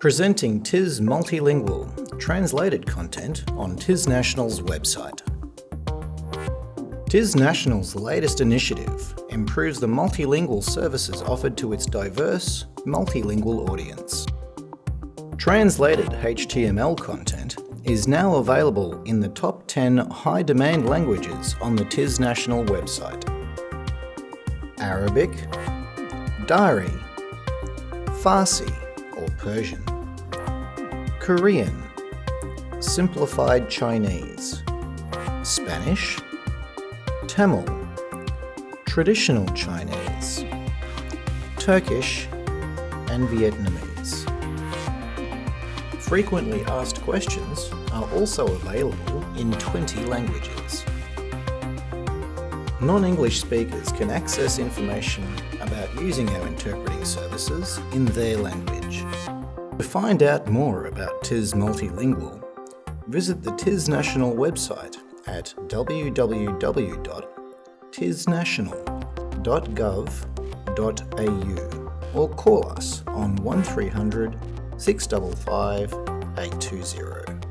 Presenting TIS Multilingual, translated content on TIS National's website. TIS National's latest initiative improves the multilingual services offered to its diverse, multilingual audience. Translated HTML content is now available in the top 10 high-demand languages on the TIS National website. Arabic, Dari, Farsi Persian, Korean, Simplified Chinese, Spanish, Tamil, Traditional Chinese, Turkish and Vietnamese. Frequently asked questions are also available in 20 languages. Non-English speakers can access information about using our interpreting services in their language. To find out more about TIS Multilingual, visit the TIS National website at www.tisnational.gov.au or call us on 1300 655 820.